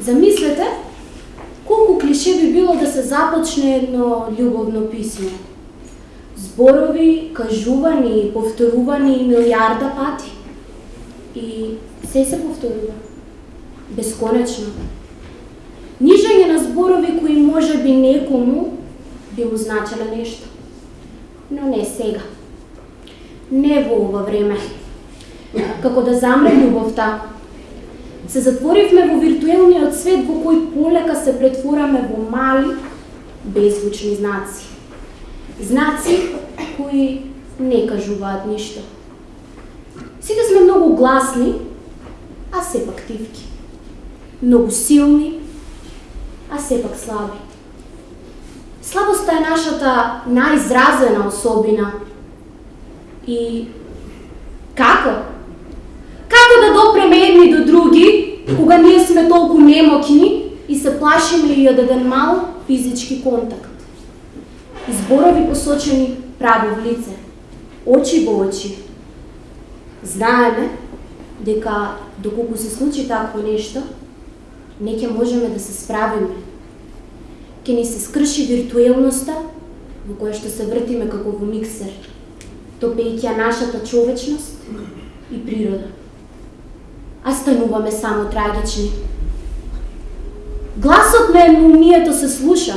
Замислете, колку клише би било да се започне едно љубовно писмо. Зборови, кажувани и повторувани милиарда пати. И се се повторува. Бесконечно. Нижање на зборови кои може би некому би му значеле нешто. Но не сега. Не во ова време. Како да замре љубовта, се затворивме во виртуелниот свет во кој полека се претвораме во мали, беззвучни знаци. Знаци кои не кажуваат ништо. Сите сме многу гласни, а сепак тивки. Многу силни, а сепак слаби. Слабоста е нашата најизразена особина. И како? Едни до други, кога ние сме толку немокни и се плашиме и од еден мал физички контакт? Изборови посочени право в лице, очи во очи. Знаеме дека доколку се случи такво нешто, не ќе можеме да се справиме. Ке ни се скрши виртуелноста во која што се вртиме како во миксер, топејќи нашата човечност и природа. А стануваме само трагични. Гласот на емонијето се слуша,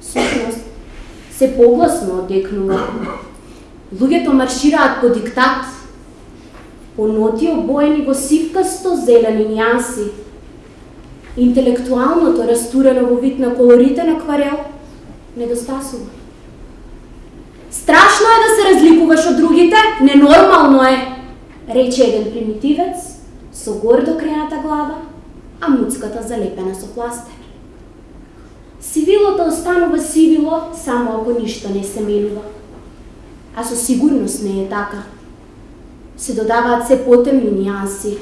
сушност се погласно одекнува. Луѓето маршираат по диктат, по ноти обоени во сивкасто зелени нијанси, интелектуалното растурено во вид на колоритен акварел недостасува. Страшно е да се разликуваш од другите, ненормално е, рече еден примитивец со гордо крената глава, а муцката залепена со пластер. Сивилото останува сивило само ако ништо не се менува. А со сигурност не е така. Се додаваат се потемни нијанси,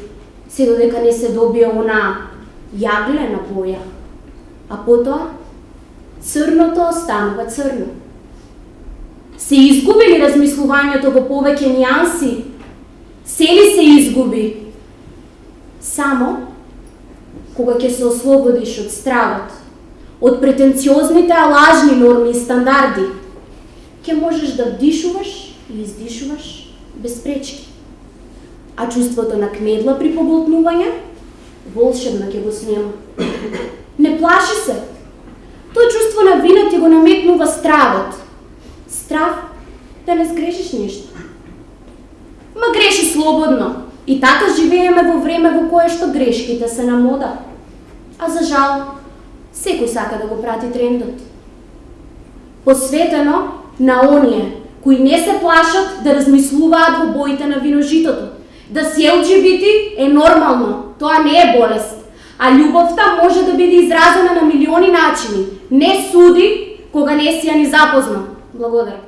се додека не се добие она јаглена боја, а потоа црното останува црно. Се изгубили размислувањето во повеќе нијанси? Се ли се изгуби? Само кога ќе се ослободиш од стравот, од претенциозните лажни норми и стандарди, ќе можеш да дишуваш и издишуваш без пречки. А чувството на кмедла при поглотнување волшебно ќе го снема. Не плаши се. тоа чувство на вина ти го наметнува стравот. Страв да не сгрешиш ништо. Ма греши слободно. И така живееме во време во кое што грешките се на мода. А за жал, секој сака да го прати трендот. Посветено на оние кои не се плашат да размислуваат во боите на виножитото. Да си LGBT е нормално, Тоа не е болест. А љубовта може да биде изразена на милиони начини. Не суди кога не си ја ни запозна. Благодарам.